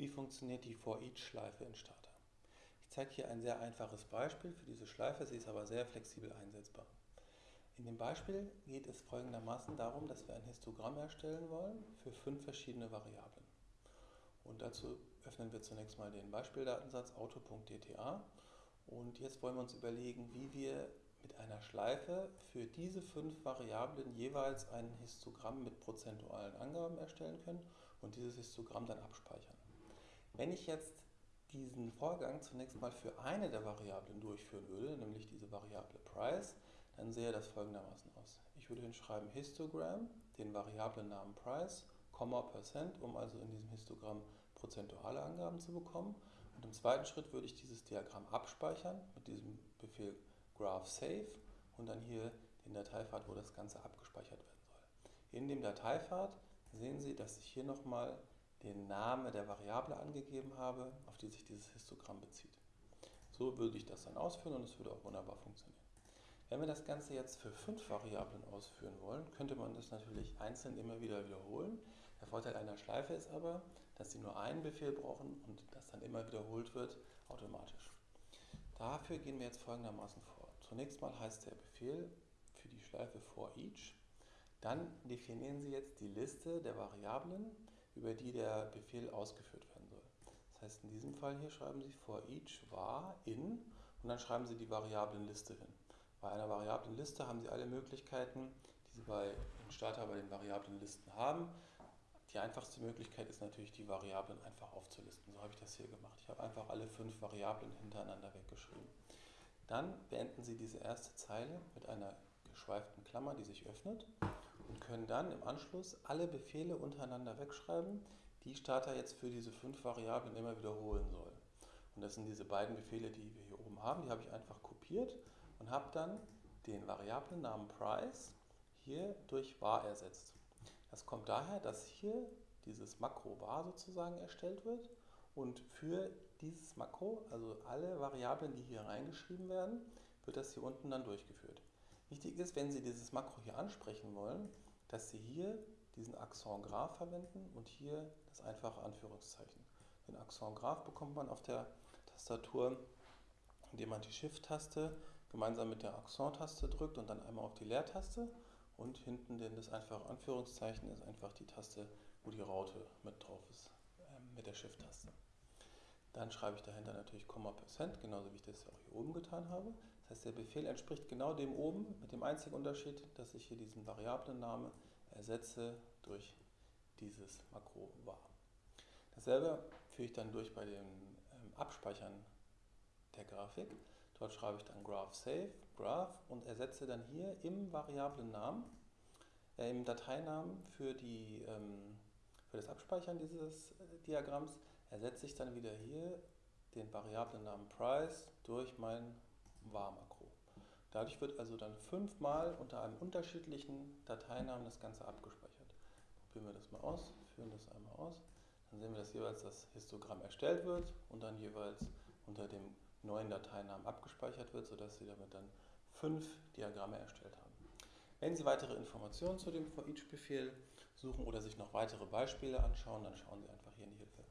Wie funktioniert die For-Each-Schleife in Starter? Ich zeige hier ein sehr einfaches Beispiel für diese Schleife, sie ist aber sehr flexibel einsetzbar. In dem Beispiel geht es folgendermaßen darum, dass wir ein Histogramm erstellen wollen für fünf verschiedene Variablen. Und dazu öffnen wir zunächst mal den Beispieldatensatz auto.dta und jetzt wollen wir uns überlegen, wie wir mit einer Schleife für diese fünf Variablen jeweils ein Histogramm mit prozentualen Angaben erstellen können und dieses Histogramm dann abspeichern. Wenn ich jetzt diesen Vorgang zunächst mal für eine der Variablen durchführen würde, nämlich diese Variable Price, dann sähe das folgendermaßen aus. Ich würde hinschreiben Histogramm, den Variablennamen Price, Komma Percent, um also in diesem Histogramm prozentuale Angaben zu bekommen. Und im zweiten Schritt würde ich dieses Diagramm abspeichern mit diesem Befehl graph save und dann hier den Dateipfad, wo das Ganze abgespeichert werden soll. In dem Dateipfad sehen Sie, dass ich hier nochmal den Namen der Variable angegeben habe, auf die sich dieses Histogramm bezieht. So würde ich das dann ausführen und es würde auch wunderbar funktionieren. Wenn wir das Ganze jetzt für fünf Variablen ausführen wollen, könnte man das natürlich einzeln immer wieder wiederholen. Der Vorteil einer Schleife ist aber, dass Sie nur einen Befehl brauchen und das dann immer wiederholt wird automatisch. Dafür gehen wir jetzt folgendermaßen vor. Zunächst mal heißt der Befehl für die Schleife for each. Dann definieren Sie jetzt die Liste der Variablen, über die der Befehl ausgeführt werden soll. Das heißt, in diesem Fall hier schreiben Sie for each var in und dann schreiben Sie die Variablenliste hin. Bei einer Variablenliste haben Sie alle Möglichkeiten, die Sie bei im Starter bei den Variablenlisten haben. Die einfachste Möglichkeit ist natürlich, die Variablen einfach aufzulisten. So habe ich das hier gemacht. Ich habe einfach alle fünf Variablen hintereinander weggeschrieben. Dann beenden Sie diese erste Zeile mit einer geschweiften Klammer, die sich öffnet und können dann im Anschluss alle Befehle untereinander wegschreiben, die Starter jetzt für diese fünf Variablen immer wiederholen soll. Und das sind diese beiden Befehle, die wir hier oben haben, die habe ich einfach kopiert und habe dann den Variablennamen Price hier durch var ersetzt. Das kommt daher, dass hier dieses Makro var sozusagen erstellt wird und für dieses Makro, also alle Variablen, die hier reingeschrieben werden, wird das hier unten dann durchgeführt. Wichtig ist, wenn Sie dieses Makro hier ansprechen wollen, dass Sie hier diesen Accent Graph verwenden und hier das einfache Anführungszeichen. Den Accent Graph bekommt man auf der Tastatur, indem man die Shift-Taste gemeinsam mit der Accent-Taste drückt und dann einmal auf die Leertaste und hinten denn das einfache Anführungszeichen ist einfach die Taste, wo die Raute mit drauf ist, ähm, mit der Shift-Taste. Dann schreibe ich dahinter natürlich Komma Percent, genauso wie ich das auch hier oben getan habe. Das heißt, der Befehl entspricht genau dem oben, mit dem einzigen Unterschied, dass ich hier diesen Variablenname ersetze durch dieses Makro var. Dasselbe führe ich dann durch bei dem ähm, Abspeichern der Grafik. Dort schreibe ich dann Graph Save, Graph und ersetze dann hier im Variablennamen, äh, im Dateinamen für, die, ähm, für das Abspeichern dieses äh, Diagramms, ersetze ich dann wieder hier den Variablennamen Price durch mein var-Makro. Dadurch wird also dann fünfmal unter einem unterschiedlichen Dateinamen das Ganze abgespeichert. Probieren wir das mal aus, führen das einmal aus. Dann sehen wir, dass jeweils das Histogramm erstellt wird und dann jeweils unter dem neuen Dateinamen abgespeichert wird, sodass Sie damit dann fünf Diagramme erstellt haben. Wenn Sie weitere Informationen zu dem For-Each-Befehl suchen oder sich noch weitere Beispiele anschauen, dann schauen Sie einfach hier in die Hilfe.